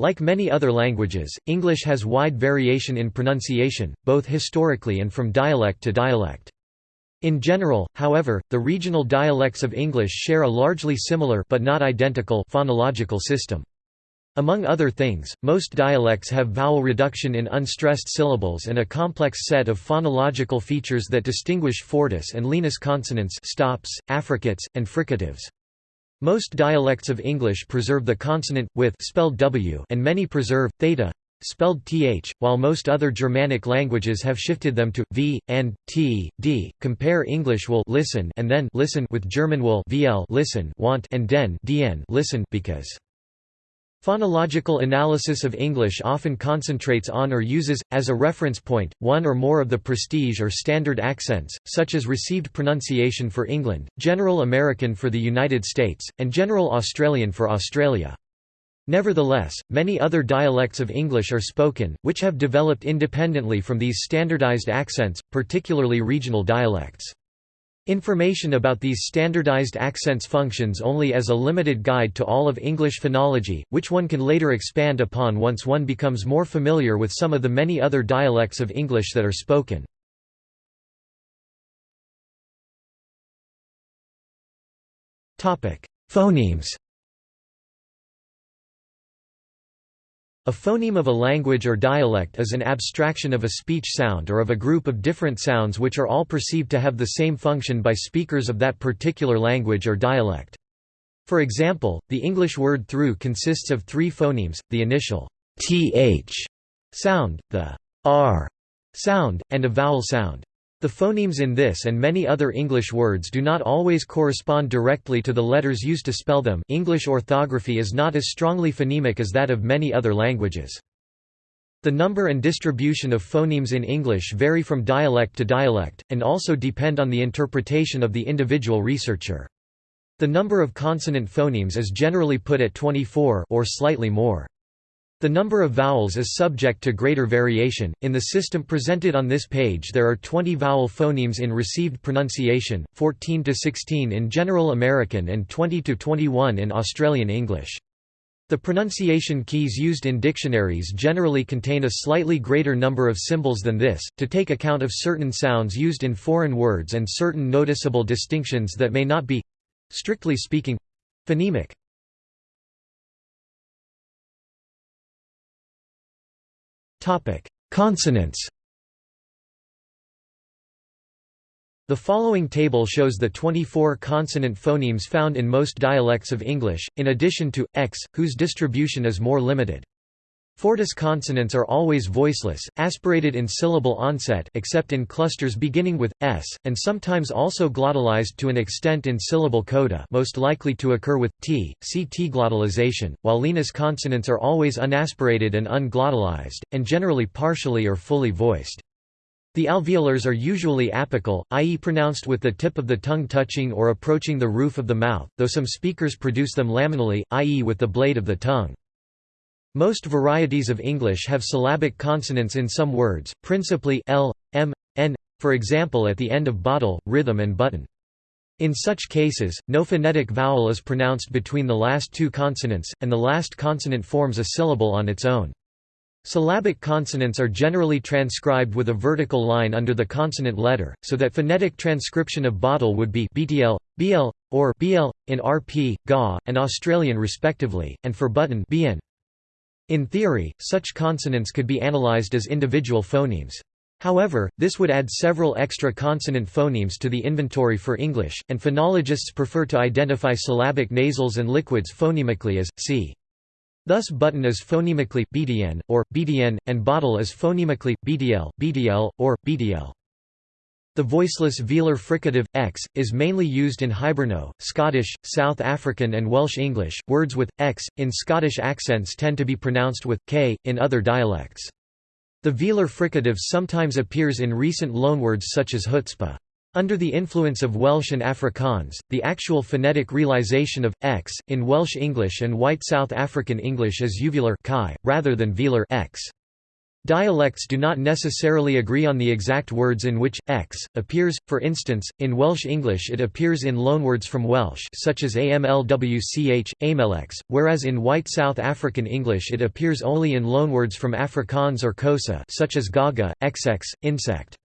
Like many other languages, English has wide variation in pronunciation, both historically and from dialect to dialect. In general, however, the regional dialects of English share a largely similar but not identical phonological system. Among other things, most dialects have vowel reduction in unstressed syllables and a complex set of phonological features that distinguish fortis and lenis consonants stops, affricates, and fricatives. Most dialects of English preserve the consonant, with spelled w and many preserve, theta spelled th, while most other Germanic languages have shifted them to v and t, d. Compare English will listen and then listen with German will vl listen want and den dn listen because Phonological analysis of English often concentrates on or uses, as a reference point, one or more of the prestige or standard accents, such as received pronunciation for England, General American for the United States, and General Australian for Australia. Nevertheless, many other dialects of English are spoken, which have developed independently from these standardized accents, particularly regional dialects. Information about these standardized accents functions only as a limited guide to all of English phonology, which one can later expand upon once one becomes more familiar with some of the many other dialects of English that are spoken. Phonemes A phoneme of a language or dialect is an abstraction of a speech sound or of a group of different sounds which are all perceived to have the same function by speakers of that particular language or dialect. For example, the English word through consists of three phonemes, the initial th sound, the r sound, and a vowel sound. The phonemes in this and many other English words do not always correspond directly to the letters used to spell them English orthography is not as strongly phonemic as that of many other languages. The number and distribution of phonemes in English vary from dialect to dialect, and also depend on the interpretation of the individual researcher. The number of consonant phonemes is generally put at 24 or slightly more. The number of vowels is subject to greater variation. In the system presented on this page, there are 20 vowel phonemes in received pronunciation, 14 to 16 in General American, and 20 to 21 in Australian English. The pronunciation keys used in dictionaries generally contain a slightly greater number of symbols than this, to take account of certain sounds used in foreign words and certain noticeable distinctions that may not be strictly speaking phonemic. Consonants The following table shows the 24 consonant phonemes found in most dialects of English, in addition to, x, whose distribution is more limited. Fortis consonants are always voiceless, aspirated in syllable onset except in clusters beginning with s, and sometimes also glottalized to an extent in syllable coda most likely to occur with t, see t-glottalization, while lenis consonants are always unaspirated and unglottalized, and generally partially or fully voiced. The alveolars are usually apical, i.e. pronounced with the tip of the tongue touching or approaching the roof of the mouth, though some speakers produce them laminally, i.e. with the blade of the tongue. Most varieties of English have syllabic consonants in some words, principally l, m, n, for example at the end of bottle, rhythm and button. In such cases, no phonetic vowel is pronounced between the last two consonants, and the last consonant forms a syllable on its own. Syllabic consonants are generally transcribed with a vertical line under the consonant letter, so that phonetic transcription of bottle would be btl, bl, or bl, in rp, ga, and Australian respectively, and for button bn. In theory, such consonants could be analyzed as individual phonemes. However, this would add several extra consonant phonemes to the inventory for English, and phonologists prefer to identify syllabic nasals and liquids phonemically as c. Thus button is phonemically bdn, or bdn, and bottle is phonemically bdl, bdl, or bdl. The voiceless velar fricative, x, is mainly used in Hiberno, Scottish, South African and Welsh English. Words with, x, in Scottish accents tend to be pronounced with, k, in other dialects. The velar fricative sometimes appears in recent loanwords such as chutzpah. Under the influence of Welsh and Afrikaans, the actual phonetic realization of x in Welsh English and White South African English is uvular chi, rather than velar x. Dialects do not necessarily agree on the exact words in which x appears. For instance, in Welsh English it appears in loanwords from Welsh such as amlwch, amelx, whereas in White South African English it appears only in loanwords from Afrikaans or Xhosa such as gaga, xx, insect.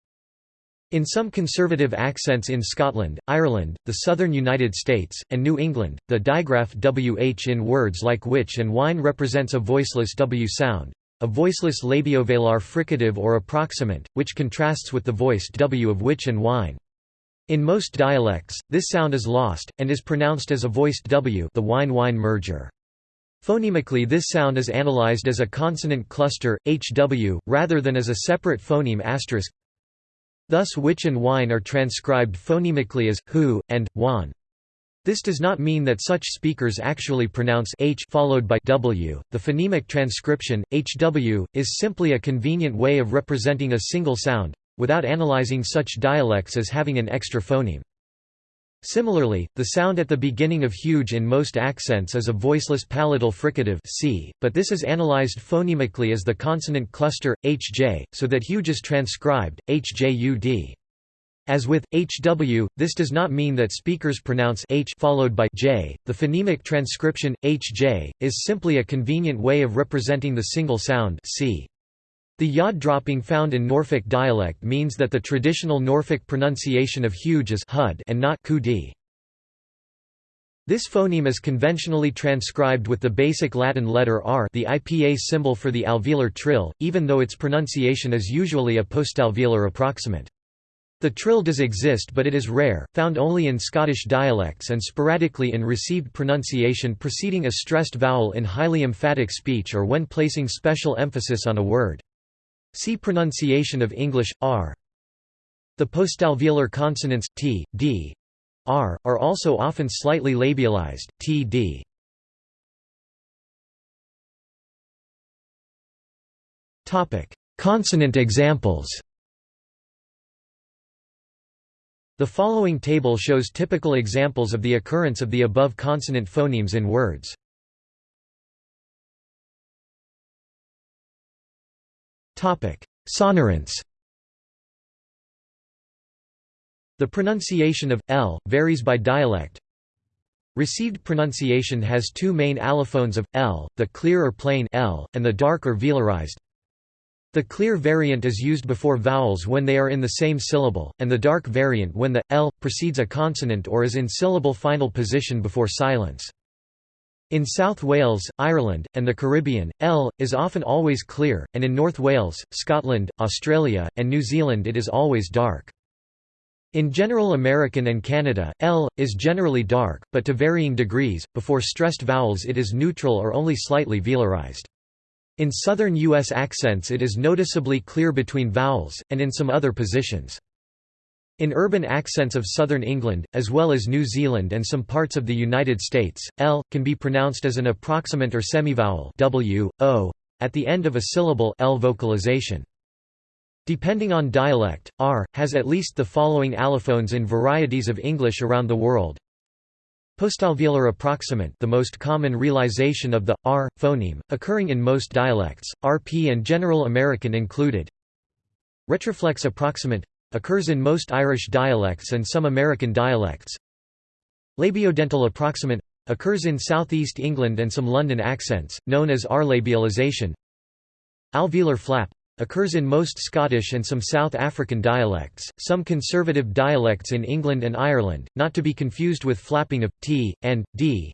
In some conservative accents in Scotland, Ireland, the southern United States, and New England, the digraph wh in words like which and wine represents a voiceless w sound, a voiceless labiovelar fricative or approximant, which contrasts with the voiced w of which and wine. In most dialects, this sound is lost, and is pronounced as a voiced w the wine-wine merger. Phonemically this sound is analyzed as a consonant cluster, hw, rather than as a separate phoneme asterisk. Thus which and wine are transcribed phonemically as, hu, and, wan. This does not mean that such speakers actually pronounce h followed by w. The phonemic transcription hw is simply a convenient way of representing a single sound without analyzing such dialects as having an extra phoneme. Similarly, the sound at the beginning of huge in most accents is a voiceless palatal fricative c, but this is analyzed phonemically as the consonant cluster hj, so that huge is transcribed hjud. As with hw, this does not mean that speakers pronounce h followed by j. The phonemic transcription hj is simply a convenient way of representing the single sound c. The yod dropping found in Norfolk dialect means that the traditional Norfolk pronunciation of huge is hud and not kudi. This phoneme is conventionally transcribed with the basic Latin letter r the IPA symbol for the alveolar trill, even though its pronunciation is usually a postalveolar approximant. The trill does exist but it is rare, found only in Scottish dialects and sporadically in received pronunciation preceding a stressed vowel in highly emphatic speech or when placing special emphasis on a word. See pronunciation of English, r. The postalveolar consonants, t, d, r, are also often slightly labialized, t, d. Consonant examples The following table shows typical examples of the occurrence of the above consonant phonemes in words. Sonorants The pronunciation of l varies by dialect. Received pronunciation has two main allophones of l, the clear or plain l, and the dark or velarized the clear variant is used before vowels when they are in the same syllable, and the dark variant when the l precedes a consonant or is in syllable final position before silence. In South Wales, Ireland, and the Caribbean, L is often always clear, and in North Wales, Scotland, Australia, and New Zealand it is always dark. In general American and Canada, L is generally dark, but to varying degrees. Before stressed vowels it is neutral or only slightly velarized. In southern U.S. accents it is noticeably clear between vowels, and in some other positions. In urban accents of southern England, as well as New Zealand and some parts of the United States, L, can be pronounced as an approximant or semivowel w, o, at the end of a syllable L vocalization. Depending on dialect, R, has at least the following allophones in varieties of English around the world. Postalveolar approximant the most common realization of the r phoneme, occurring in most dialects, RP and General American included. Retroflex approximant occurs in most Irish dialects and some American dialects. Labiodental approximant occurs in southeast England and some London accents, known as R-labialization. Alveolar flap Occurs in most Scottish and some South African dialects, some conservative dialects in England and Ireland, not to be confused with flapping of t and d.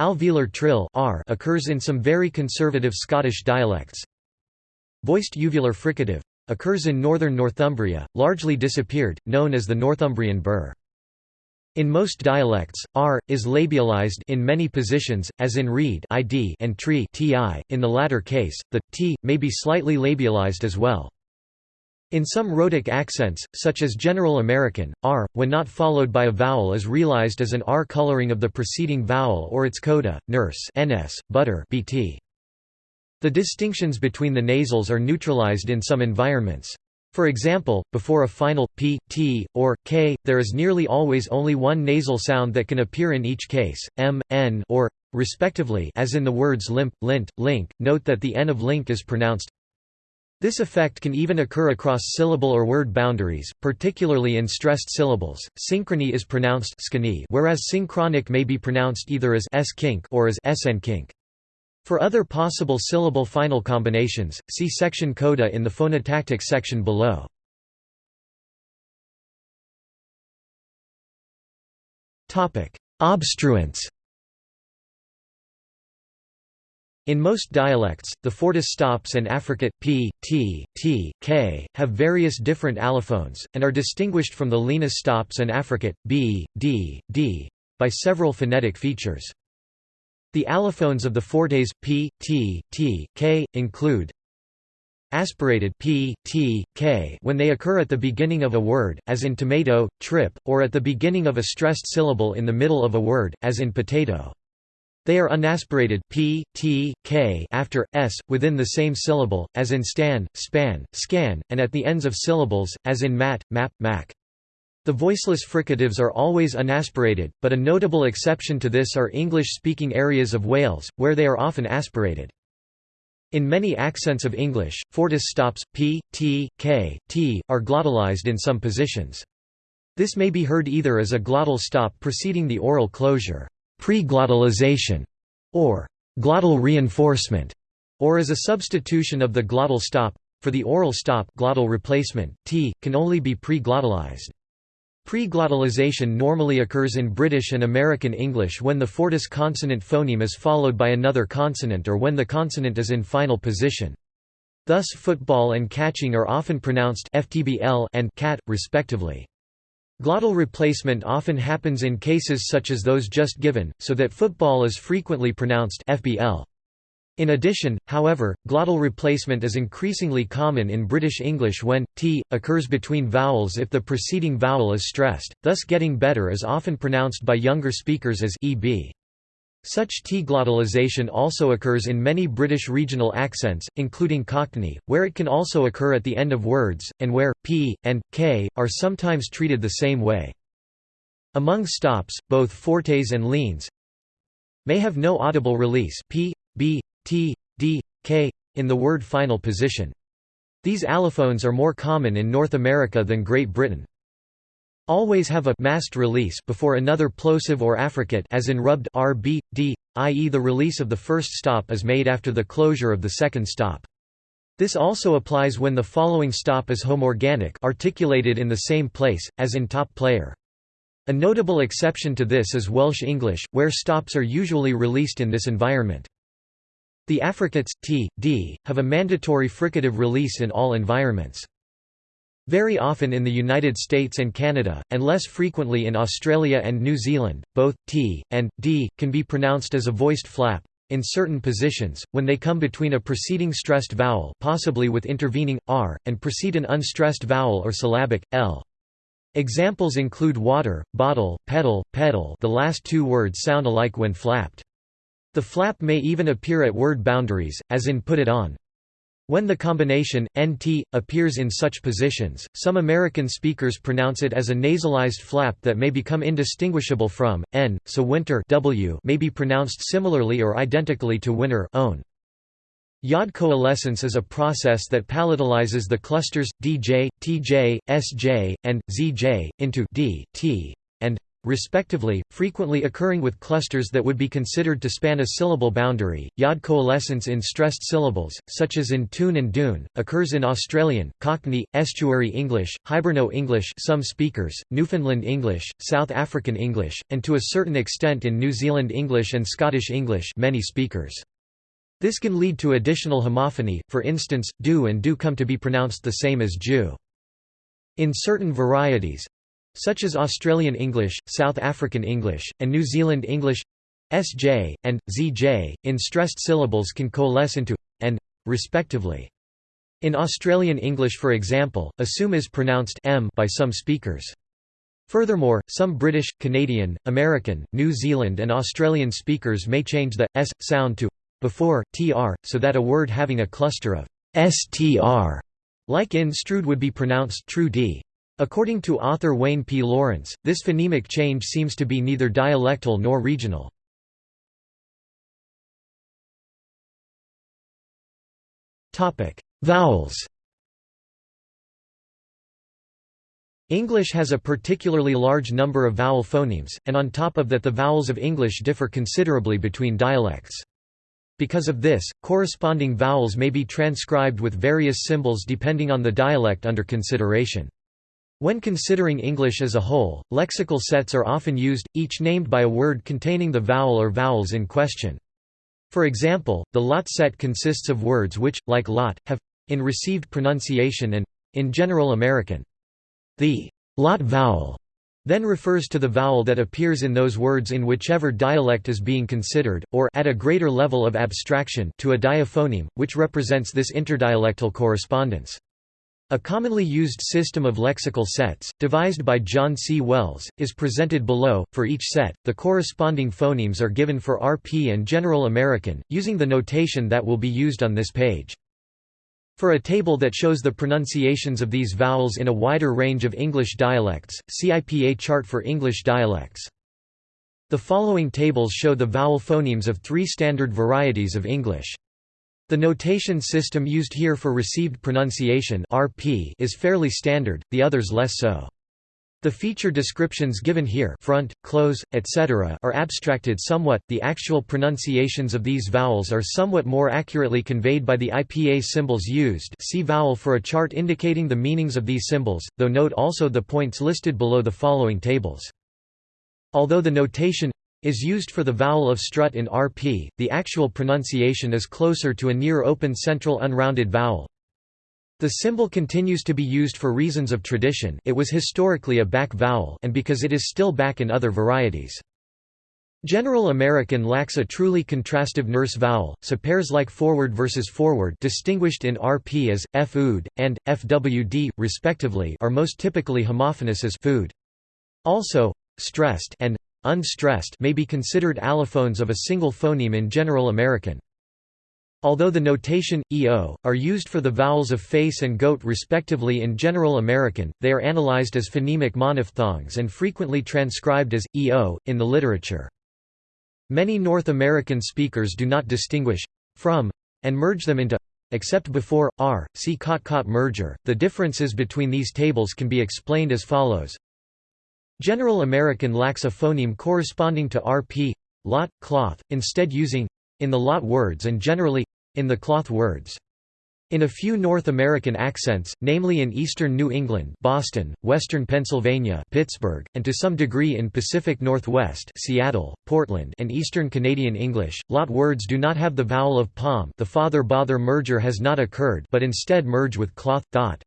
Alveolar trill r occurs in some very conservative Scottish dialects. Voiced uvular fricative occurs in northern Northumbria, largely disappeared, known as the Northumbrian burr. In most dialects, r is labialized in many positions, as in read id and tree ti. In the latter case, the t may be slightly labialized as well. In some rhotic accents, such as General American, r, when not followed by a vowel is realized as an r coloring of the preceding vowel or its coda, nurse ns, butter bt. The distinctions between the nasals are neutralized in some environments. For example, before a final p, t, or k, there is nearly always only one nasal sound that can appear in each case, m, n, or respectively as in the words limp, lint, link. Note that the n of link is pronounced This effect can even occur across syllable or word boundaries, particularly in stressed syllables. Synchrony is pronounced whereas synchronic may be pronounced either as s kink or as sn kink. For other possible syllable final combinations, see section coda in the phonotactics section below. Obstruents. In most dialects, the fortis stops and affricate p, t, t, k have various different allophones, and are distinguished from the lenis stops and affricate b, d, d by several phonetic features. The allophones of the fortes p, t, t, k include aspirated p, t, k when they occur at the beginning of a word, as in tomato, trip, or at the beginning of a stressed syllable in the middle of a word, as in potato. They are unaspirated p, t, k after s within the same syllable, as in stan, span, scan, and at the ends of syllables, as in mat, map, mac. The voiceless fricatives are always unaspirated, but a notable exception to this are English-speaking areas of Wales, where they are often aspirated. In many accents of English, fortis stops, p, t, k, t, are glottalized in some positions. This may be heard either as a glottal stop preceding the oral closure pre-glottalization, or glottal reinforcement, or as a substitution of the glottal stop. For the oral stop glottal replacement, t, can only be pre-glottalized. Pre-glottalization normally occurs in British and American English when the fortis consonant phoneme is followed by another consonant or when the consonant is in final position. Thus football and catching are often pronounced ftbl and cat, respectively. Glottal replacement often happens in cases such as those just given, so that football is frequently pronounced FBL. In addition, however, glottal replacement is increasingly common in British English when t occurs between vowels if the preceding vowel is stressed, thus getting better is often pronounced by younger speakers as eb. Such T-glottalization also occurs in many British regional accents, including Cockney, where it can also occur at the end of words, and where p and k are sometimes treated the same way. Among stops, both fortes and lenes may have no audible release p, t, d, k, in the word final position. These allophones are more common in North America than Great Britain. Always have a masked release before another plosive or affricate as in rubbed r, b, d, i.e. the release of the first stop is made after the closure of the second stop. This also applies when the following stop is homorganic articulated in the same place, as in top player. A notable exception to this is Welsh English, where stops are usually released in this environment. The affricates, t, d, have a mandatory fricative release in all environments. Very often in the United States and Canada, and less frequently in Australia and New Zealand, both t and d can be pronounced as a voiced flap in certain positions, when they come between a preceding stressed vowel possibly with intervening r, and precede an unstressed vowel or syllabic, l. Examples include water, bottle, pedal, pedal the last two words sound alike when flapped. The flap may even appear at word boundaries, as in put it on. When the combination, nt, appears in such positions, some American speakers pronounce it as a nasalized flap that may become indistinguishable from, n, so winter w may be pronounced similarly or identically to winter own. Yod coalescence is a process that palatalizes the clusters, dj, tj, sj, and zj, into d, t, respectively, frequently occurring with clusters that would be considered to span a syllable boundary. Yod coalescence in stressed syllables, such as in tune and dune, occurs in Australian, Cockney, Estuary English, Hiberno English some speakers, Newfoundland English, South African English, and to a certain extent in New Zealand English and Scottish English many speakers. This can lead to additional homophony, for instance, do and do come to be pronounced the same as Jew. In certain varieties, such as Australian English, South African English, and New Zealand English sj, and zj, in stressed syllables can coalesce into and, respectively. In Australian English for example, assume is pronounced m by some speakers. Furthermore, some British, Canadian, American, New Zealand and Australian speakers may change the s sound to before tr, so that a word having a cluster of str, like in strud would be pronounced true d. According to author Wayne P. Lawrence, this phonemic change seems to be neither dialectal nor regional. Vowels English has a particularly large number of vowel phonemes, and on top of that the vowels of English differ considerably between dialects. Because of this, corresponding vowels may be transcribed with various symbols depending on the dialect under consideration. When considering English as a whole, lexical sets are often used, each named by a word containing the vowel or vowels in question. For example, the lot set consists of words which, like lot, have in received pronunciation and in General American. The lot vowel then refers to the vowel that appears in those words in whichever dialect is being considered, or at a greater level of abstraction to a diaphoneme, which represents this interdialectal correspondence. A commonly used system of lexical sets, devised by John C. Wells, is presented below. For each set, the corresponding phonemes are given for RP and General American, using the notation that will be used on this page. For a table that shows the pronunciations of these vowels in a wider range of English dialects, see IPA chart for English dialects. The following tables show the vowel phonemes of three standard varieties of English. The notation system used here for received pronunciation RP is fairly standard, the others less so. The feature descriptions given here front, close, etc. are abstracted somewhat, the actual pronunciations of these vowels are somewhat more accurately conveyed by the IPA symbols used see vowel for a chart indicating the meanings of these symbols, though note also the points listed below the following tables. Although the notation is used for the vowel of strut in RP, the actual pronunciation is closer to a near open central unrounded vowel, the symbol continues to be used for reasons of tradition it was historically a back vowel and because it is still back in other varieties. General American lacks a truly contrastive nurse vowel, so pairs like forward versus forward distinguished in RP as, f-ood, and, fwd, respectively are most typically homophonous as food. Also, stressed and unstressed may be considered allophones of a single phoneme in General American. Although the notation, EO, are used for the vowels of face and goat respectively in General American, they are analyzed as phonemic monophthongs and frequently transcribed as, EO, in the literature. Many North American speakers do not distinguish from and merge them into except before r. See Cot-Caught merger. The differences between these tables can be explained as follows. General American lacks a phoneme corresponding to rp lot cloth, instead using in the lot words and generally in the cloth words. In a few North American accents, namely in eastern New England Boston, western Pennsylvania Pittsburgh, and to some degree in Pacific Northwest Seattle, Portland and eastern Canadian English, lot words do not have the vowel of palm the father-bother merger has not occurred but instead merge with cloth, thought.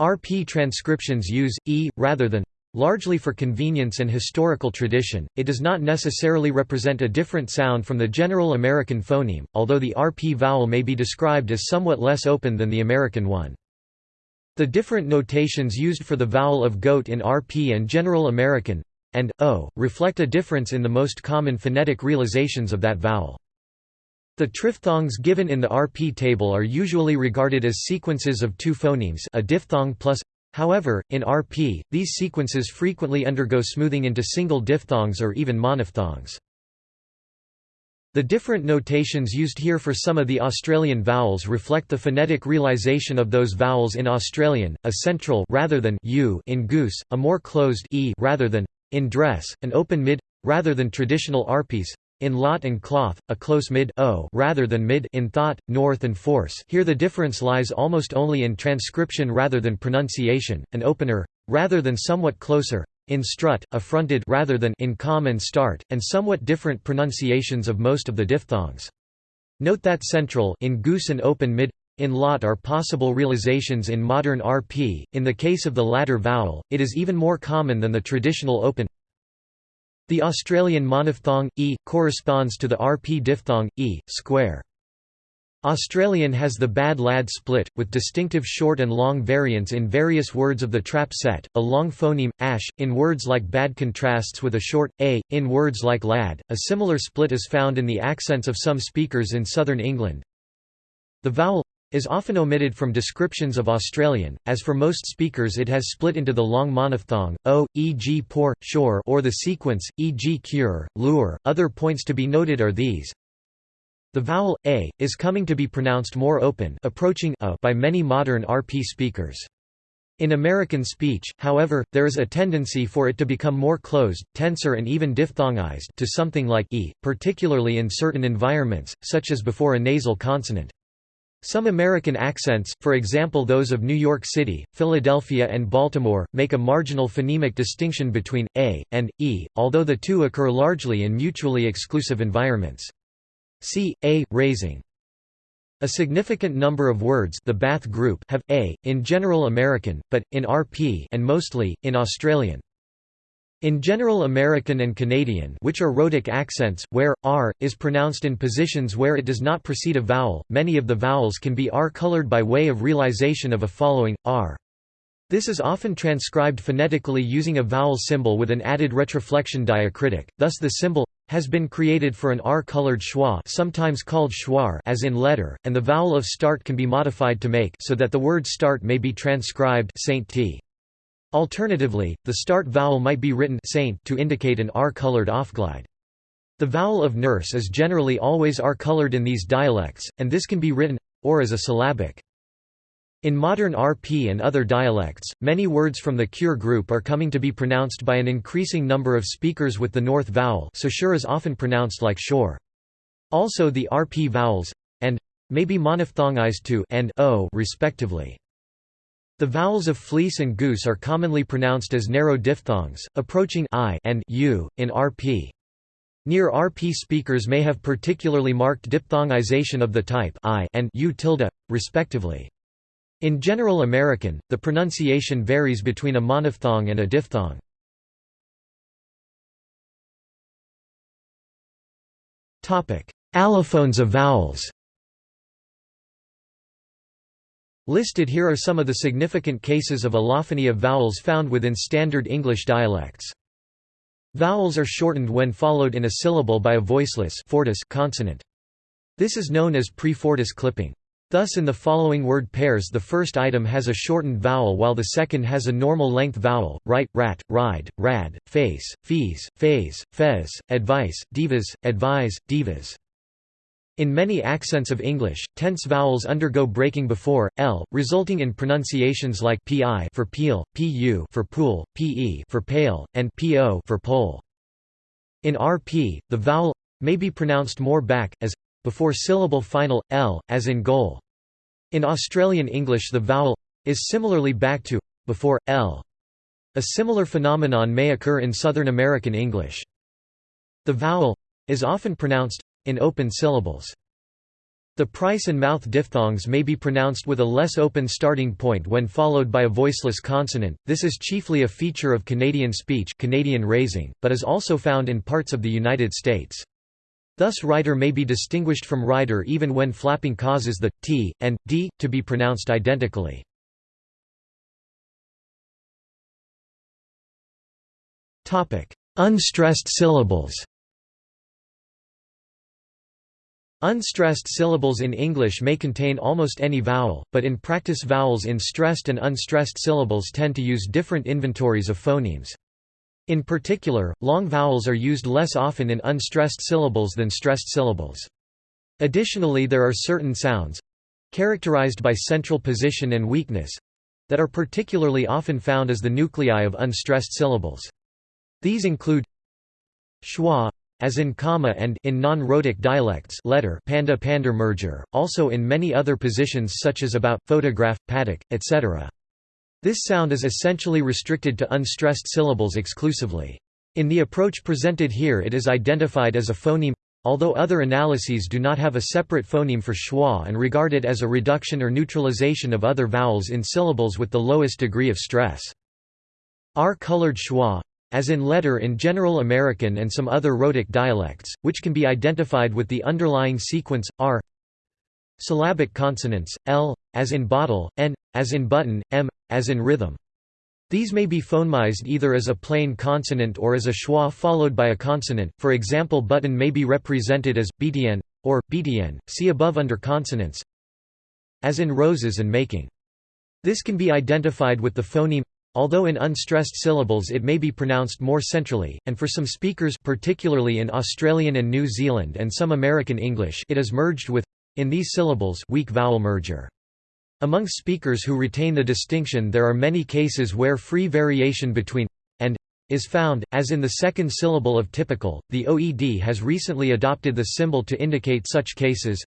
RP transcriptions use, e, rather than Largely for convenience and historical tradition, it does not necessarily represent a different sound from the general American phoneme, although the RP vowel may be described as somewhat less open than the American one. The different notations used for the vowel of goat in RP and General American and o reflect a difference in the most common phonetic realizations of that vowel. The triphthongs given in the RP table are usually regarded as sequences of two phonemes a diphthong plus However, in RP, these sequences frequently undergo smoothing into single diphthongs or even monophthongs. The different notations used here for some of the Australian vowels reflect the phonetic realization of those vowels in Australian, a central rather than u in goose, a more closed e rather than in dress, an open mid rather than traditional RPs, in lot and cloth, a close mid o rather than mid in thought, north and force. Here the difference lies almost only in transcription rather than pronunciation, an opener, rather than somewhat closer, in strut, a fronted rather than in com and start, and somewhat different pronunciations of most of the diphthongs. Note that central in goose and open mid in lot are possible realizations in modern RP, in the case of the latter vowel, it is even more common than the traditional open the Australian monophthong, e, corresponds to the RP diphthong, e, square. Australian has the bad lad split, with distinctive short and long variants in various words of the trap set, a long phoneme, ash, in words like bad contrasts with a short, a, in words like lad. A similar split is found in the accents of some speakers in southern England. The vowel is often omitted from descriptions of Australian, as for most speakers it has split into the long monophthong, o, e.g. pour, shore or the sequence, e.g. cure, lure. Other points to be noted are these. The vowel a is coming to be pronounced more open, approaching a by many modern RP speakers. In American speech, however, there is a tendency for it to become more closed, tenser and even diphthongized to something like e, particularly in certain environments, such as before a nasal consonant. Some American accents, for example those of New York City, Philadelphia and Baltimore, make a marginal phonemic distinction between a and e, although the two occur largely in mutually exclusive environments. See a raising. A significant number of words the Bath group have a in General American, but in RP and mostly in Australian. In General American and Canadian which are rhotic accents, where, r, is pronounced in positions where it does not precede a vowel, many of the vowels can be r-colored by way of realization of a following, r. This is often transcribed phonetically using a vowel symbol with an added retroflexion diacritic, thus the symbol has been created for an R-colored schwa sometimes called schwar as in letter, and the vowel of start can be modified to make so that the word start may be transcribed Saint T. Alternatively, the start vowel might be written saint to indicate an R-colored offglide. The vowel of nurse is generally always R-colored in these dialects, and this can be written or as a syllabic. In modern RP and other dialects, many words from the cure group are coming to be pronounced by an increasing number of speakers with the north vowel so sure is often pronounced like shore. Also the RP vowels, and, may be monophthongized to and o respectively. The vowels of fleece and goose are commonly pronounced as narrow diphthongs, approaching i and u, in RP. Near RP speakers may have particularly marked diphthongization of the type i and u tilde, respectively. In General American, the pronunciation varies between a monophthong and a diphthong. Allophones of vowels Listed here are some of the significant cases of allophony of vowels found within Standard English dialects. Vowels are shortened when followed in a syllable by a voiceless fortis consonant. This is known as pre-fortis clipping. Thus in the following word pairs the first item has a shortened vowel while the second has a normal length vowel, right, rat, ride, rad, face, fees, phase, fez, advice, divas, advise, divas. In many accents of English, tense vowels undergo breaking before l, resulting in pronunciations like pi for peel, pu for pool, pe for pale, and po for pole. In RP, the vowel may be pronounced more back as before syllable final, l, as in goal. In Australian English the vowel is similarly back to before l. A similar phenomenon may occur in Southern American English. The vowel is often pronounced in open syllables. The price and mouth diphthongs may be pronounced with a less open starting point when followed by a voiceless consonant. This is chiefly a feature of Canadian speech, Canadian raising, but is also found in parts of the United States. Thus rider may be distinguished from rider even when flapping causes the t and d to be pronounced identically. Topic: Unstressed syllables. Unstressed syllables in English may contain almost any vowel, but in practice vowels in stressed and unstressed syllables tend to use different inventories of phonemes. In particular, long vowels are used less often in unstressed syllables than stressed syllables. Additionally there are certain sounds—characterized by central position and weakness—that are particularly often found as the nuclei of unstressed syllables. These include schwa, as in comma and in non-rhotic dialects letter panda pander merger, also in many other positions such as about, photograph, paddock, etc. This sound is essentially restricted to unstressed syllables exclusively. In the approach presented here it is identified as a phoneme, although other analyses do not have a separate phoneme for schwa and regard it as a reduction or neutralization of other vowels in syllables with the lowest degree of stress. R-colored schwa, as in letter in General American and some other rhotic dialects, which can be identified with the underlying sequence, r Syllabic consonants, l, as in bottle, n, as in button, m, as in rhythm. These may be phonemized either as a plain consonant or as a schwa followed by a consonant, for example button may be represented as, btn, or, btn, see above under consonants as in roses and making. This can be identified with the phoneme although in unstressed syllables it may be pronounced more centrally, and for some speakers particularly in Australian and New Zealand and some American English it is merged with in these syllables weak vowel merger. Among speakers who retain the distinction there are many cases where free variation between and is found, as in the second syllable of typical. The OED has recently adopted the symbol to indicate such cases,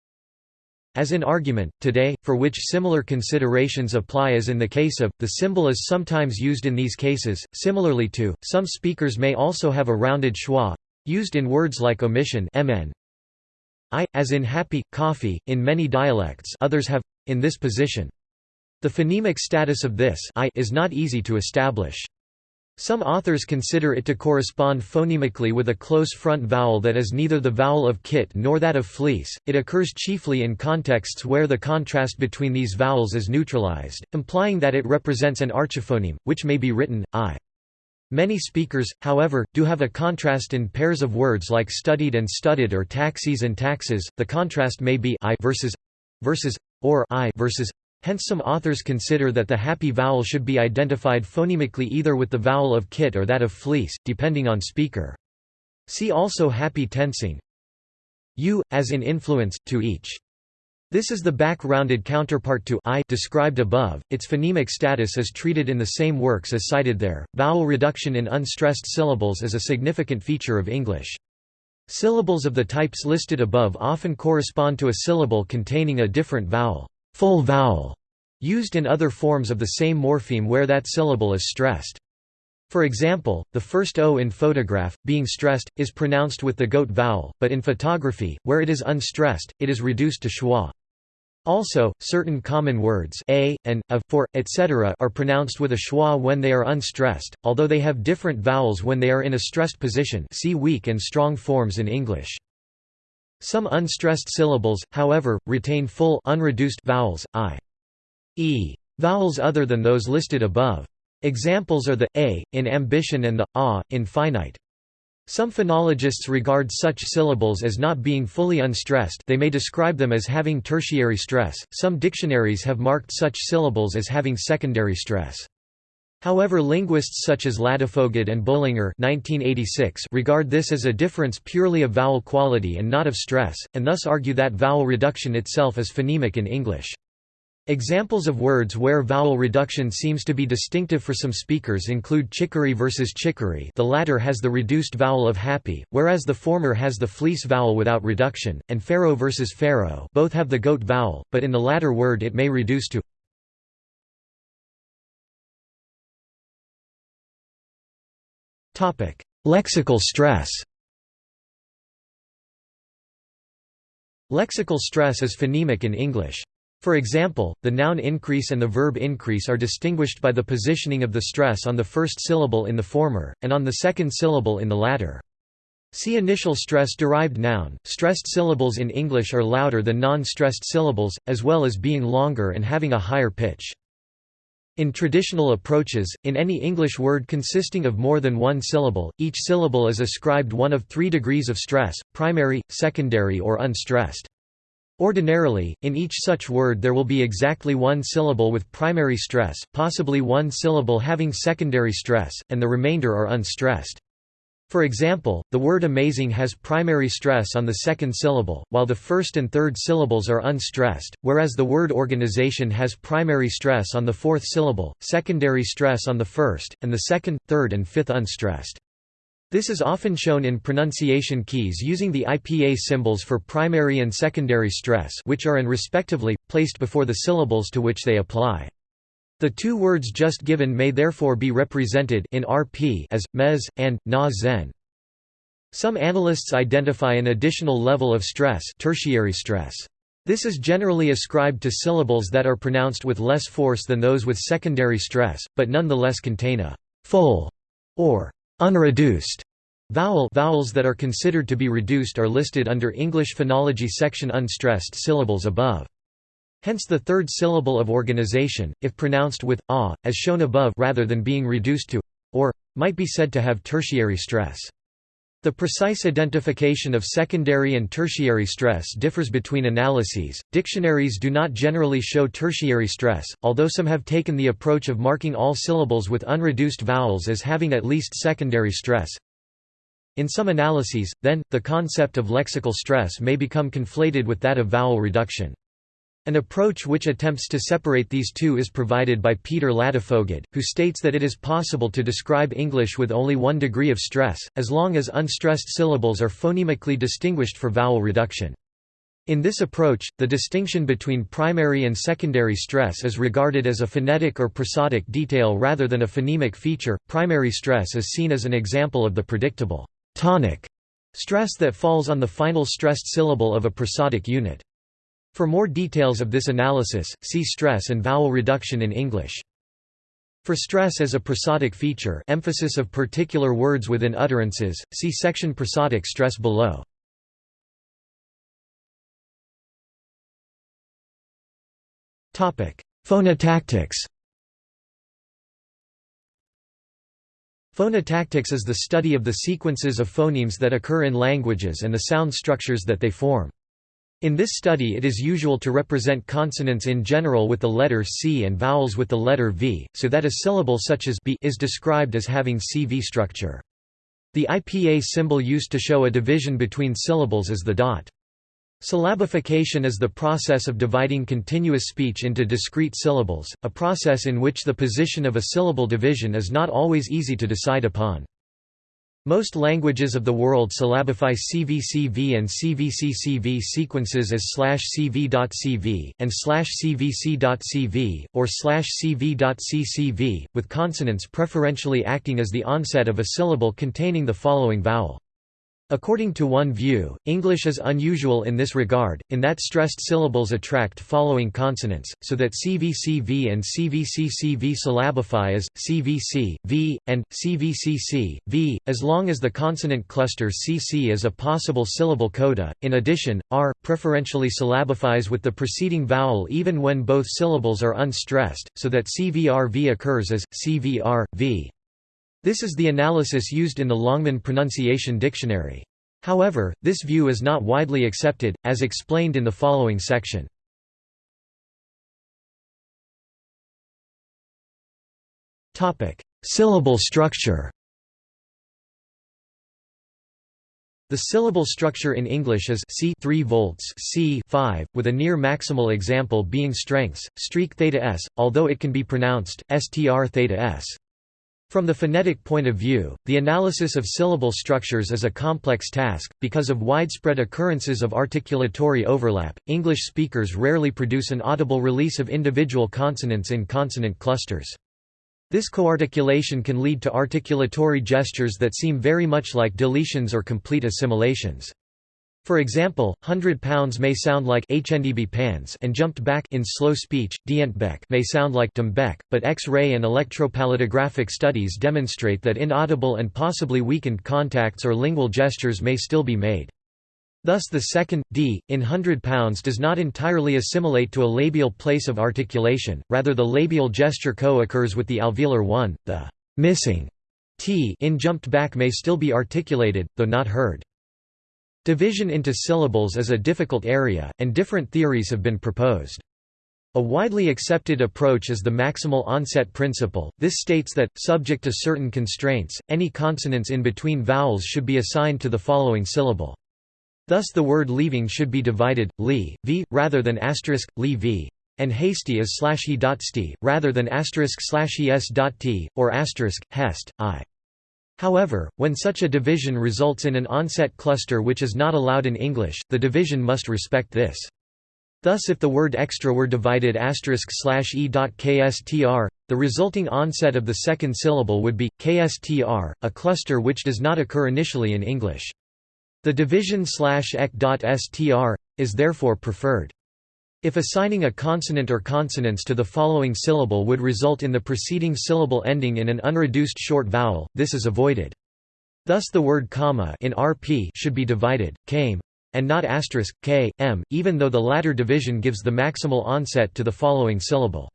as in argument, today, for which similar considerations apply as in the case of, the symbol is sometimes used in these cases, similarly to, some speakers may also have a rounded schwa used in words like omission mn. I, as in happy, coffee, in many dialects others have, in this position. The phonemic status of this I is not easy to establish. Some authors consider it to correspond phonemically with a close front vowel that is neither the vowel of kit nor that of fleece. It occurs chiefly in contexts where the contrast between these vowels is neutralized, implying that it represents an archiphoneme, which may be written i. Many speakers, however, do have a contrast in pairs of words like studied and studded or taxis and taxes. The contrast may be i versus versus or i versus Hence some authors consider that the happy vowel should be identified phonemically either with the vowel of kit or that of fleece, depending on speaker. See also happy tensing u, as in influence, to each. This is the back-rounded counterpart to i described above. Its phonemic status is treated in the same works as cited there. Vowel reduction in unstressed syllables is a significant feature of English. Syllables of the types listed above often correspond to a syllable containing a different vowel full vowel, used in other forms of the same morpheme where that syllable is stressed. For example, the first O in photograph, being stressed, is pronounced with the goat vowel, but in photography, where it is unstressed, it is reduced to schwa. Also, certain common words a, and, of, for, etc. are pronounced with a schwa when they are unstressed, although they have different vowels when they are in a stressed position see weak and strong forms in English. Some unstressed syllables, however, retain full unreduced vowels, i. e. vowels other than those listed above. Examples are the a in ambition and the a in finite. Some phonologists regard such syllables as not being fully unstressed they may describe them as having tertiary stress, some dictionaries have marked such syllables as having secondary stress. However linguists such as Ladefoged and Bolinger 1986 regard this as a difference purely of vowel quality and not of stress, and thus argue that vowel reduction itself is phonemic in English. Examples of words where vowel reduction seems to be distinctive for some speakers include chicory versus chicory the latter has the reduced vowel of happy, whereas the former has the fleece vowel without reduction, and pharaoh versus pharaoh both have the goat vowel, but in the latter word it may reduce to Lexical stress Lexical stress is phonemic in English. For example, the noun increase and the verb increase are distinguished by the positioning of the stress on the first syllable in the former, and on the second syllable in the latter. See initial stress-derived noun. Stressed syllables in English are louder than non-stressed syllables, as well as being longer and having a higher pitch. In traditional approaches, in any English word consisting of more than one syllable, each syllable is ascribed one of three degrees of stress, primary, secondary or unstressed. Ordinarily, in each such word there will be exactly one syllable with primary stress, possibly one syllable having secondary stress, and the remainder are unstressed. For example, the word amazing has primary stress on the second syllable, while the first and third syllables are unstressed, whereas the word organization has primary stress on the fourth syllable, secondary stress on the first, and the second, third and fifth unstressed. This is often shown in pronunciation keys using the IPA symbols for primary and secondary stress which are and respectively, placed before the syllables to which they apply. The two words just given may therefore be represented in RP as mez and na zen. Some analysts identify an additional level of stress, tertiary stress. This is generally ascribed to syllables that are pronounced with less force than those with secondary stress, but nonetheless contain a full or unreduced vowel vowels that are considered to be reduced are listed under English phonology section unstressed syllables above. Hence the third syllable of organization, if pronounced with a, as shown above rather than being reduced to or might be said to have tertiary stress. The precise identification of secondary and tertiary stress differs between analyses. Dictionaries do not generally show tertiary stress, although some have taken the approach of marking all syllables with unreduced vowels as having at least secondary stress. In some analyses, then, the concept of lexical stress may become conflated with that of vowel reduction. An approach which attempts to separate these two is provided by Peter Ladefoged, who states that it is possible to describe English with only one degree of stress, as long as unstressed syllables are phonemically distinguished for vowel reduction. In this approach, the distinction between primary and secondary stress is regarded as a phonetic or prosodic detail rather than a phonemic feature. Primary stress is seen as an example of the predictable tonic stress that falls on the final stressed syllable of a prosodic unit. For more details of this analysis, see stress and vowel reduction in English. For stress as a prosodic feature emphasis of particular words within utterances, see section prosodic stress below. Phonotactics Phonotactics is the study of the sequences of phonemes that occur in languages and the sound structures that they form. In this study it is usual to represent consonants in general with the letter C and vowels with the letter V, so that a syllable such as B is described as having CV structure. The IPA symbol used to show a division between syllables is the dot. Syllabification is the process of dividing continuous speech into discrete syllables, a process in which the position of a syllable division is not always easy to decide upon. Most languages of the world syllabify CVCV and CVCCV sequences as /cv.cv, and /cvc.cv, or /cv.ccv, with consonants preferentially acting as the onset of a syllable containing the following vowel. According to one view, English is unusual in this regard, in that stressed syllables attract following consonants, so that CVCV and CVCCV syllabify as, CVC, V, and, CVCC, V, as long as the consonant cluster CC is a possible syllable coda. In addition, R, preferentially syllabifies with the preceding vowel even when both syllables are unstressed, so that CVRV occurs as, CVR, V. This is the analysis used in the Longman Pronunciation Dictionary. However, this view is not widely accepted, as explained in the following section. Syllable structure The syllable structure in English is C 3 volts C 5, with a near maximal example being strengths, streak theta s, although it can be pronounced, str theta s. From the phonetic point of view, the analysis of syllable structures is a complex task. Because of widespread occurrences of articulatory overlap, English speakers rarely produce an audible release of individual consonants in consonant clusters. This coarticulation can lead to articulatory gestures that seem very much like deletions or complete assimilations. For example, hundred pounds may sound like HNDB pans and jumped back in slow speech, dientbeck may sound like dumbeck, but X-ray and electropalatographic studies demonstrate that inaudible and possibly weakened contacts or lingual gestures may still be made. Thus the second, d, in hundred pounds does not entirely assimilate to a labial place of articulation, rather the labial gesture co-occurs with the alveolar one, the missing t in jumped back may still be articulated, though not heard. Division into syllables is a difficult area, and different theories have been proposed. A widely accepted approach is the maximal onset principle. This states that, subject to certain constraints, any consonants in between vowels should be assigned to the following syllable. Thus the word leaving should be divided, li, v, rather than asterisk, li v, and hasty is slash he dot sti, rather than asterisk slash es dot t, or asterisk, hest, i. However, when such a division results in an onset cluster which is not allowed in English, the division must respect this. Thus if the word extra were divided e.kstr, the resulting onset of the second syllable would be, kstr, a cluster which does not occur initially in English. The division ek.str, is therefore preferred. If assigning a consonant or consonants to the following syllable would result in the preceding syllable ending in an unreduced short vowel, this is avoided. Thus the word comma in rp should be divided, came, and not asterisk, k, m, even though the latter division gives the maximal onset to the following syllable.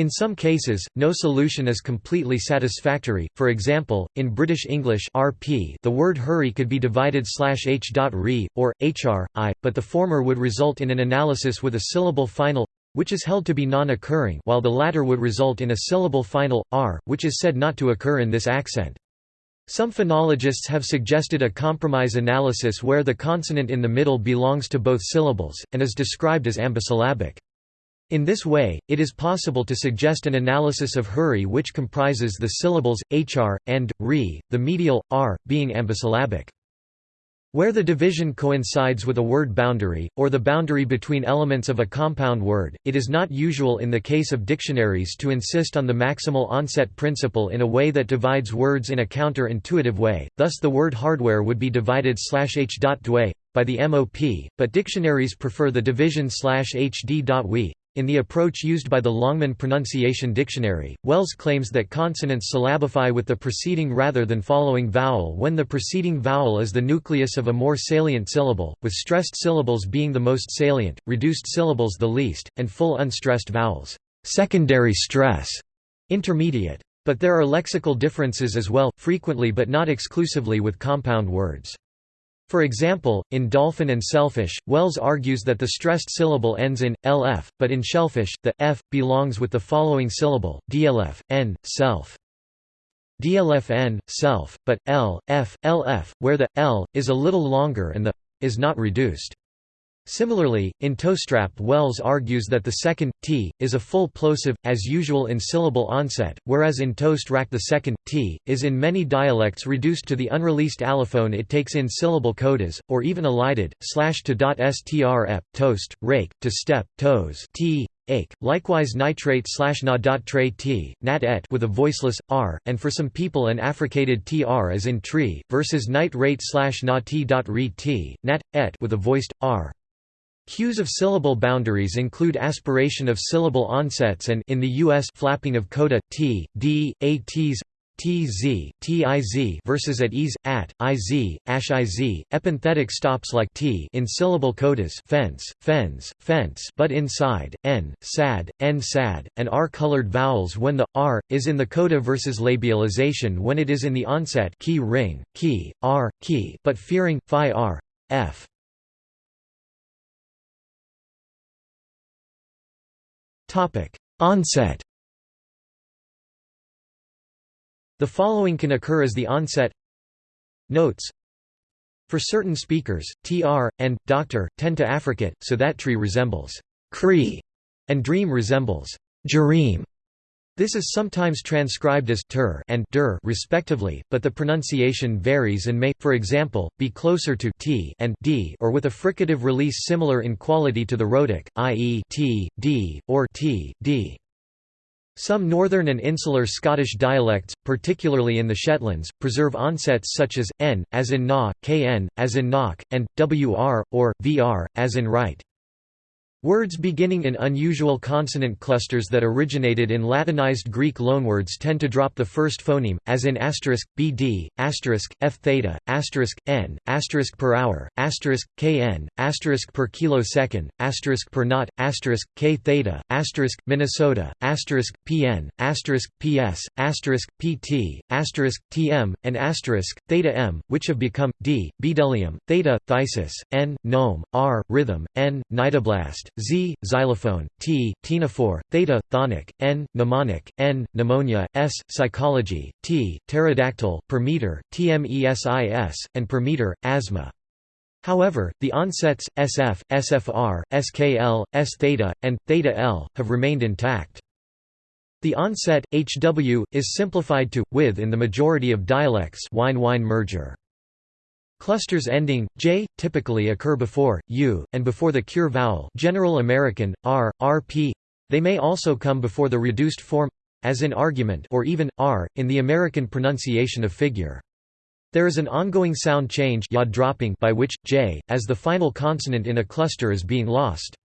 In some cases, no solution is completely satisfactory. For example, in British English (RP), the word hurry could be divided h.re or hr i, but the former would result in an analysis with a syllable final which is held to be non-occurring, while the latter would result in a syllable final r, which is said not to occur in this accent. Some phonologists have suggested a compromise analysis where the consonant in the middle belongs to both syllables, and is described as ambisyllabic. In this way, it is possible to suggest an analysis of hurry which comprises the syllables, hr, and, re, the medial, r, being ambisyllabic. Where the division coincides with a word boundary, or the boundary between elements of a compound word, it is not usual in the case of dictionaries to insist on the maximal onset principle in a way that divides words in a counter-intuitive way, thus the word hardware would be divided slash h.dwe by the MOP, but dictionaries prefer the division slash hd.we. In the approach used by the Longman Pronunciation Dictionary, Wells claims that consonants syllabify with the preceding rather than following vowel when the preceding vowel is the nucleus of a more salient syllable, with stressed syllables being the most salient, reduced syllables the least, and full unstressed vowels secondary stress, intermediate. But there are lexical differences as well, frequently but not exclusively with compound words. For example, in dolphin and selfish, Wells argues that the stressed syllable ends in lf, but in shellfish, the f belongs with the following syllable, dlf, n, self. dlf n, self, but l, f, lf, where the l is a little longer and the is not reduced. Similarly, in toestrap Wells argues that the second, t, is a full plosive, as usual in syllable onset, whereas in toast rack the second, t, is in many dialects reduced to the unreleased allophone it takes in syllable codas, or even elided, slash to dot strep, toast, rake, to step, toes, t, ake, likewise nitrate slash na dot tre t, nat et with a voiceless r, and for some people an affricated tr as in tree, versus nitrate slash na t dot re t, nat et with a voiced r. Cues of syllable boundaries include aspiration of syllable onsets and in the US flapping of coda t, d, a t's tz, tiz versus at ease, at, iz, ash iz, epenthetic stops like t in syllable codas fence, fens, fence but inside, n, sad, n sad, and r-colored vowels when the, r, is in the coda versus labialization when it is in the onset key ring, key, r, key but fearing, phi r, f. Topic: Onset. The following can occur as the onset. Notes. For certain speakers, tr and doctor tend to affricate, so that tree resembles cree, and dream resembles jereem. This is sometimes transcribed as ter and der respectively, but the pronunciation varies and may, for example, be closer to t and d or with a fricative release similar in quality to the rhotic, i.e. t, d, or t, d. Some northern and insular Scottish dialects, particularly in the Shetlands, preserve onsets such as n, as in na, kn, as in knock, and wr, or vr, as in right. Words beginning in unusual consonant clusters that originated in Latinized Greek loanwords tend to drop the first phoneme, as in asterisk, bd, asterisk, f theta, asterisk, n, asterisk per hour, asterisk, kn, asterisk per kilosecond, asterisk per knot, asterisk, k theta, asterisk, Minnesota, asterisk, pn, asterisk, ps, asterisk, pt, asterisk, tm, and asterisk, theta m, which have become, d, bdellium, theta, phthisis, n, gnome, r, rhythm, n, cnidoblast, Z, xylophone, T, ctenophore, theta, chthonic, N, mnemonic, N, pneumonia, S, psychology, T, pterodactyl, per meter, TMESIS, and per meter, asthma. However, the onsets, SF, SFR, SKL, S theta, and theta L, have remained intact. The onset, HW, is simplified to, with in the majority of dialects wine-whine merger. Clusters ending j typically occur before u and before the cure vowel, General American r, rp. They may also come before the reduced form as in argument or even r in the American pronunciation of figure. There is an ongoing sound change dropping by which j as the final consonant in a cluster is being lost.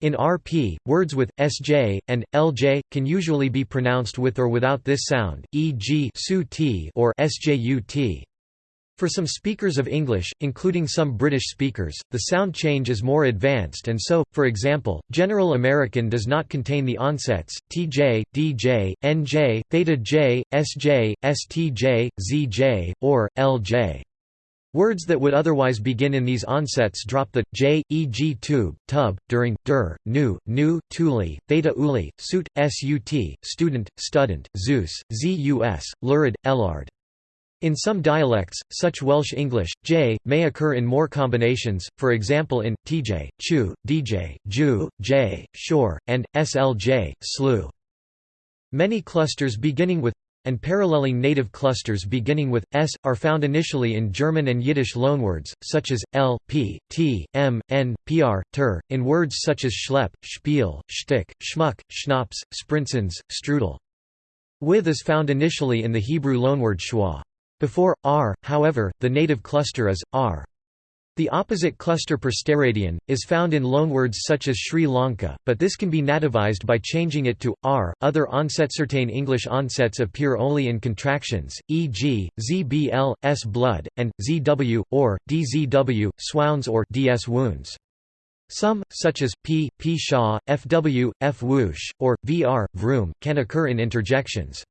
In RP, words with sj and lj can usually be pronounced with or without this sound, e.g. or sjut. For some speakers of English, including some British speakers, the sound change is more advanced and so, for example, General American does not contain the onsets, tj, dj, nj, theta j, sj, stj, zj, or, lj. Words that would otherwise begin in these onsets drop the j, e.g. tube, tub, during, dur, nu, nu, tuli, theta uli, suit, sut, student, student, zeus, zus, lurid, ellard. In some dialects, such Welsh English, j, may occur in more combinations, for example in, tj, chu, dj, ju, j, shore, and, slj, slew. Many clusters beginning with and paralleling native clusters beginning with s are found initially in German and Yiddish loanwords, such as l, p, t, m, n, pr, ter, in words such as schlepp, spiel, shtick, schmuck, schnapps, spritzens, strudel. With is found initially in the Hebrew loanword schwa. Before r, however, the native cluster is r. The opposite cluster per steradian, is found in loanwords such as Sri Lanka, but this can be nativized by changing it to r. Other onset certain English onsets appear only in contractions, e.g., zbl, s blood, and zw, or, dzw, swounds or ds wounds. Some, such as p, p shaw, fw, f whoosh, or vr, vroom, can occur in interjections.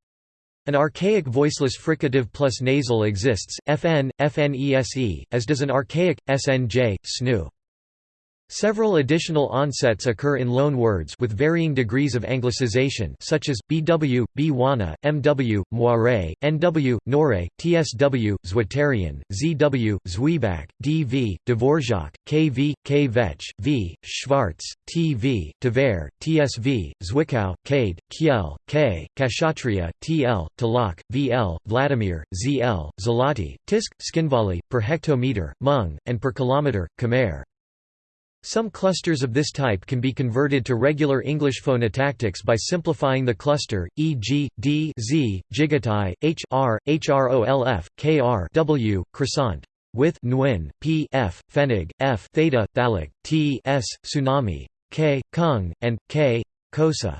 An archaic voiceless fricative plus nasal exists, fn, fnese, as does an archaic, snj, snu. Several additional onsets occur in loan words with varying degrees of anglicization such as, bw, bwana, mw, moire, nw, nore, tsw, zwitarian, zw, zwieback, dv, dvorak, kv, kvetch, v, schwarz, tv, tver, tsv, zwickau, kade, kiel, k, kashatria, tl, talak, vl, vladimir, zl, zalati, tisk, Tskhinvali, per hectometer, mung, and per kilometer, khmer. Some clusters of this type can be converted to regular English phonotactics by simplifying the cluster, e.g., d z, jigatai, h r, hrolf, kr w, croissant, with nwin, p f, pfennig, f theta, phthalic, t s, tsunami, k, kung, and k, Xhosa.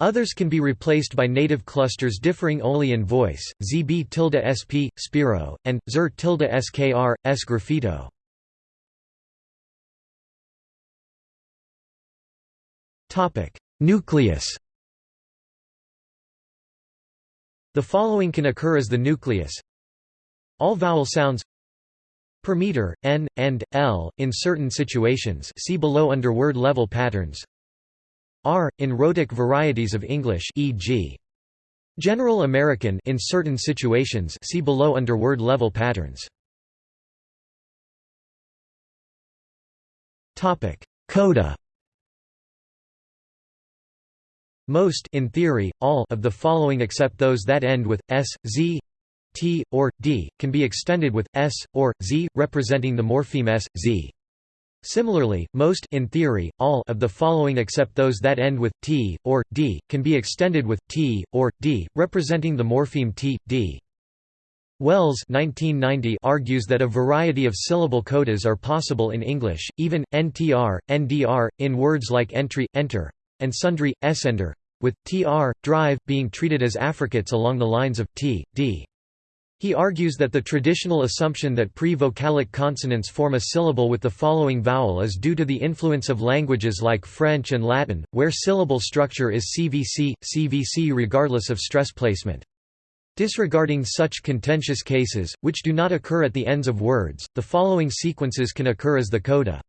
Others can be replaced by native clusters differing only in voice, zb tilde sp, spiro, and zer tilde skr, sgraffito. Nucleus The following can occur as the nucleus. All vowel sounds per meter, n, and, l, in certain situations. See below under word level patterns. R, in rhotic varieties of English e.g. General American in certain situations. See below under word level patterns. Coda Most in theory, all of the following except those that end with s, z, t, or d, can be extended with s, or z, representing the morpheme s, z. Similarly, most in theory, all of the following except those that end with t, or d, can be extended with t, or d, representing the morpheme t, d. Wells 1990 argues that a variety of syllable codas are possible in English, even, ntr, ndr, in words like entry, enter, and sundry, essender, with tr, drive, being treated as affricates along the lines of t, d. He argues that the traditional assumption that pre-vocalic consonants form a syllable with the following vowel is due to the influence of languages like French and Latin, where syllable structure is CVC, CVC regardless of stress placement. Disregarding such contentious cases, which do not occur at the ends of words, the following sequences can occur as the coda.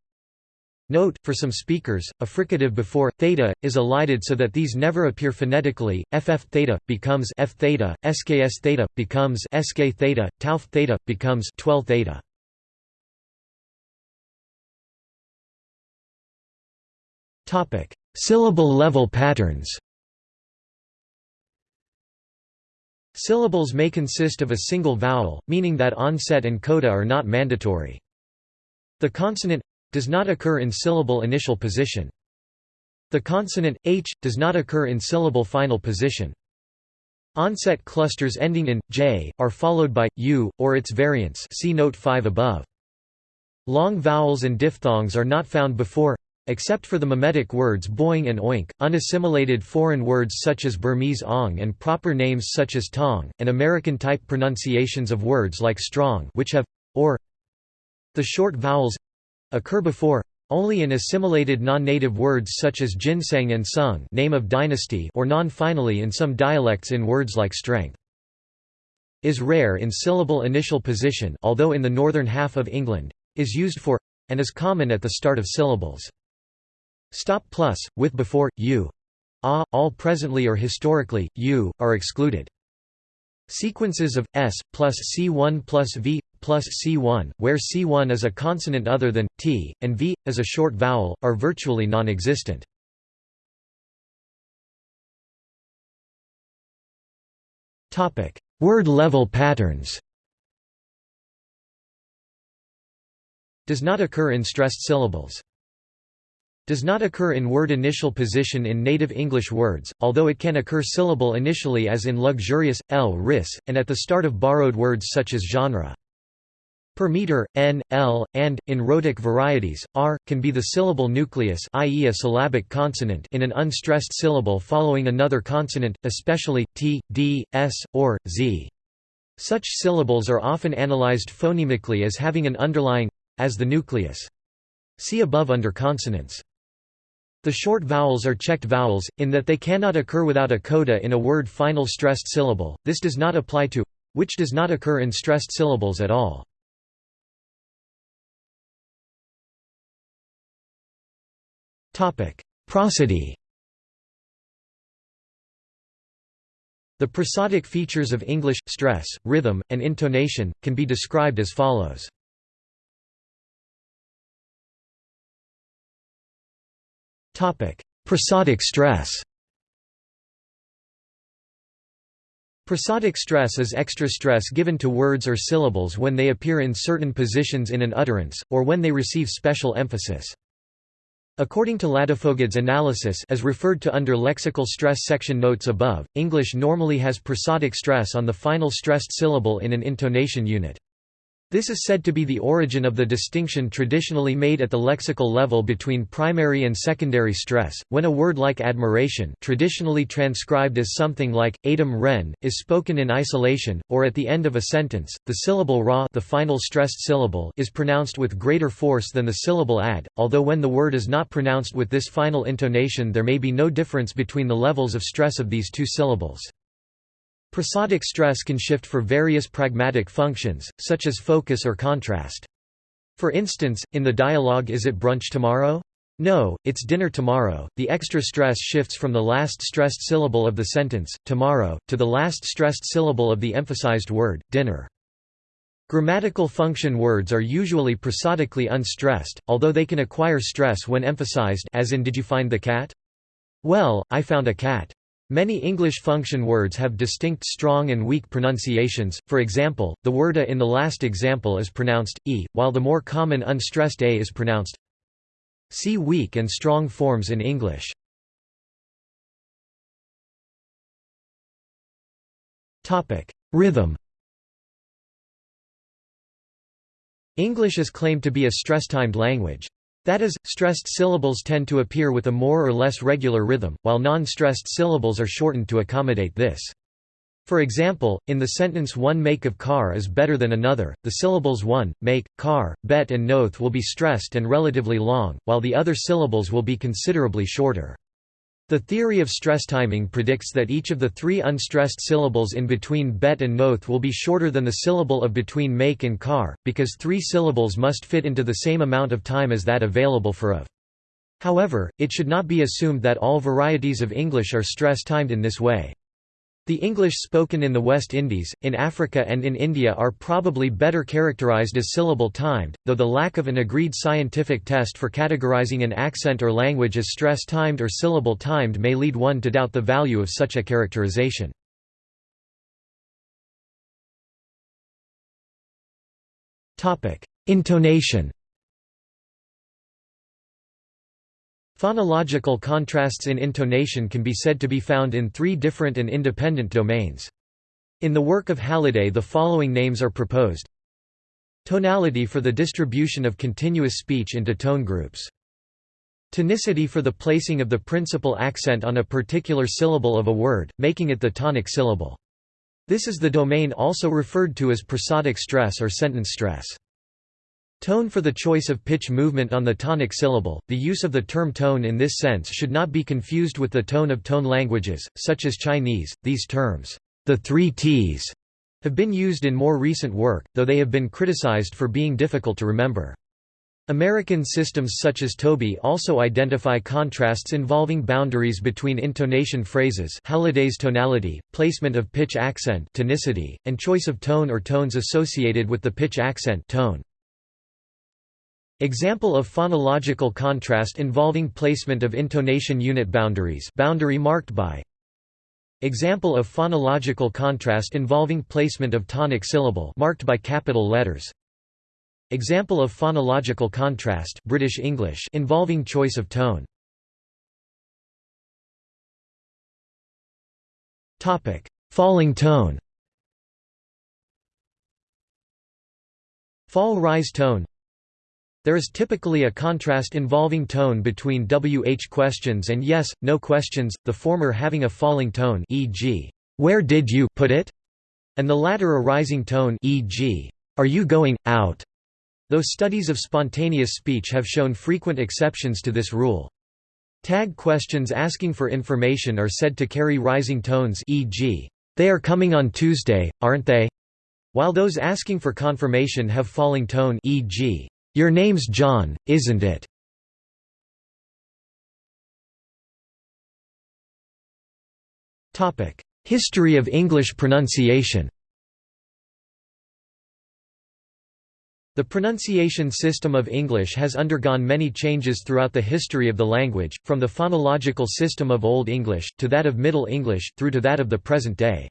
Note, for some speakers, a fricative before theta is elided so that these never appear phonetically. FF theta becomes F theta, SKS theta becomes SK theta, Tau theta becomes 12 theta. Topic: Syllable level patterns. Syllables may consist of a single vowel, meaning that onset and coda are not mandatory. The consonant does not occur in syllable initial position. The consonant, h, does not occur in syllable final position. Onset clusters ending in j are followed by u or its variants. See note 5 above. Long vowels and diphthongs are not found before Except for the mimetic words boing and oink, unassimilated foreign words such as Burmese ong and proper names such as tong, and American-type pronunciations of words like strong which have or the short vowels occur before only in assimilated non-native words such as ginseng and sung name of dynasty or non-finally in some dialects in words like strength. Is rare in syllable initial position although in the northern half of England, is used for, and is common at the start of syllables. Stop plus, with before, u, a, ah, all presently or historically, u, are excluded. Sequences of s plus c1 plus v plus c1, where c1 is a consonant other than t, and v is a short vowel, are virtually non-existent. Topic: Word level patterns. Does not occur in stressed syllables does not occur in word initial position in native English words, although it can occur syllable initially as in luxurious, l ris, and at the start of borrowed words such as genre. Per meter, n, l, and, in rhotic varieties, r, can be the syllable nucleus i.e. a syllabic consonant in an unstressed syllable following another consonant, especially, t, d, s, or, z. Such syllables are often analyzed phonemically as having an underlying as the nucleus. See above under consonants. The short vowels are checked vowels, in that they cannot occur without a coda in a word final stressed syllable, this does not apply to which does not occur in stressed syllables at all. Prosody The prosodic features of English, stress, rhythm, and intonation, can be described as follows. Prosodic stress Prosodic stress is extra stress given to words or syllables when they appear in certain positions in an utterance, or when they receive special emphasis. According to Ladefoged's analysis as referred to under lexical stress section notes above, English normally has prosodic stress on the final stressed syllable in an intonation unit. This is said to be the origin of the distinction traditionally made at the lexical level between primary and secondary stress. When a word like admiration, traditionally transcribed as something like "adam ren," is spoken in isolation, or at the end of a sentence, the syllable ra, the final stressed syllable, is pronounced with greater force than the syllable ad. Although when the word is not pronounced with this final intonation, there may be no difference between the levels of stress of these two syllables. Prosodic stress can shift for various pragmatic functions, such as focus or contrast. For instance, in the dialogue Is it brunch tomorrow? No, it's dinner tomorrow. The extra stress shifts from the last stressed syllable of the sentence, tomorrow, to the last stressed syllable of the emphasized word, dinner. Grammatical function words are usually prosodically unstressed, although they can acquire stress when emphasized as in Did you find the cat? Well, I found a cat. Many English function words have distinct strong and weak pronunciations, for example, the word a in the last example is pronounced, e, while the more common unstressed a is pronounced See weak and strong forms in English. Rhythm English is claimed to be a stress-timed language. That is, stressed syllables tend to appear with a more or less regular rhythm, while non-stressed syllables are shortened to accommodate this. For example, in the sentence one make of car is better than another, the syllables one, make, car, bet and noth will be stressed and relatively long, while the other syllables will be considerably shorter. The theory of stress timing predicts that each of the three unstressed syllables in between bet and noth will be shorter than the syllable of between make and car, because three syllables must fit into the same amount of time as that available for of. However, it should not be assumed that all varieties of English are stress-timed in this way. The English spoken in the West Indies, in Africa and in India are probably better characterized as syllable-timed, though the lack of an agreed scientific test for categorizing an accent or language as stress-timed or syllable-timed may lead one to doubt the value of such a characterization. Intonation Phonological contrasts in intonation can be said to be found in three different and independent domains. In the work of Halliday the following names are proposed. Tonality for the distribution of continuous speech into tone groups. Tonicity for the placing of the principal accent on a particular syllable of a word, making it the tonic syllable. This is the domain also referred to as prosodic stress or sentence stress. Tone for the choice of pitch movement on the tonic syllable. The use of the term tone in this sense should not be confused with the tone of tone languages, such as Chinese. These terms, the three T's, have been used in more recent work, though they have been criticized for being difficult to remember. American systems such as ToBI also identify contrasts involving boundaries between intonation phrases Halliday's tonality, placement of pitch accent tonicity, and choice of tone or tones associated with the pitch accent tone. Example of phonological contrast involving placement of intonation unit boundaries boundary marked by Example of phonological contrast involving placement of tonic syllable marked by capital letters Example of phonological contrast British English involving choice of tone. Topic: Falling tone. Fall-rise tone. There is typically a contrast involving tone between WH questions and yes, no questions, the former having a falling tone e.g., "Where did you put it?" and the latter a rising tone e.g., "Are you going out?" Though studies of spontaneous speech have shown frequent exceptions to this rule. Tag questions asking for information are said to carry rising tones e.g., "'They are coming on Tuesday, aren't they?' while those asking for confirmation have falling tone e.g., "'Your name's John, isn't it?' History of English pronunciation The pronunciation system of English has undergone many changes throughout the history of the language, from the phonological system of Old English, to that of Middle English, through to that of the present day.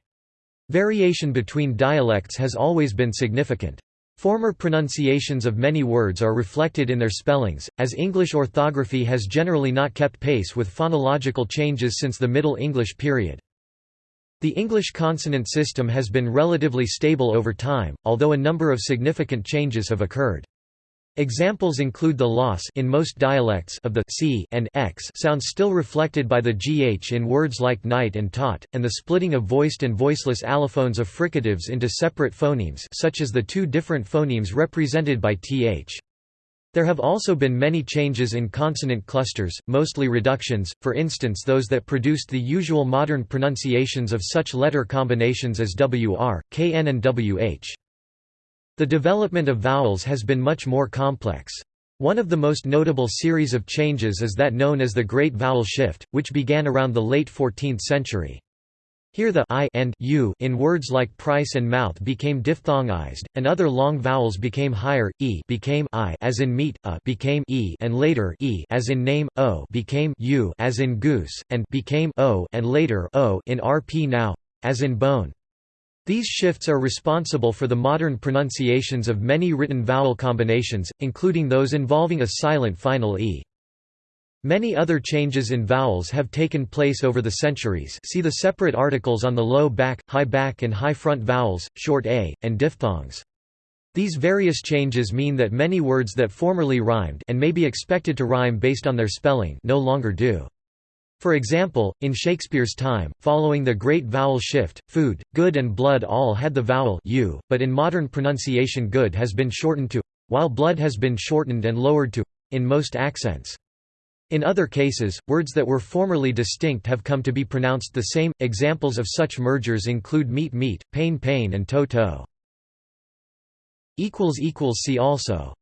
Variation between dialects has always been significant. Former pronunciations of many words are reflected in their spellings, as English orthography has generally not kept pace with phonological changes since the Middle English period. The English consonant system has been relatively stable over time, although a number of significant changes have occurred. Examples include the loss in most dialects of the c and x sounds still reflected by the gh in words like night and tot, and the splitting of voiced and voiceless allophones of fricatives into separate phonemes such as the two different phonemes represented by th. There have also been many changes in consonant clusters, mostly reductions, for instance those that produced the usual modern pronunciations of such letter combinations as wr, kn and wh. The development of vowels has been much more complex. One of the most notable series of changes is that known as the Great Vowel Shift, which began around the late 14th century. Here the i and u in words like price and mouth became diphthongized, and other long vowels became higher. E became i as in meat, a became e, and later e as in name, o became u as in goose, and became o and later o in rp now, as in bone. These shifts are responsible for the modern pronunciations of many written vowel combinations, including those involving a silent final e. Many other changes in vowels have taken place over the centuries see the separate articles on the low back, high back and high front vowels, short a, and diphthongs. These various changes mean that many words that formerly rhymed and may be expected to rhyme based on their spelling no longer do. For example, in Shakespeare's time, following the great vowel shift, food, good and blood all had the vowel u, but in modern pronunciation good has been shortened to while blood has been shortened and lowered to in most accents. In other cases, words that were formerly distinct have come to be pronounced the same. Examples of such mergers include meat meat, pain pain and toe toe. See also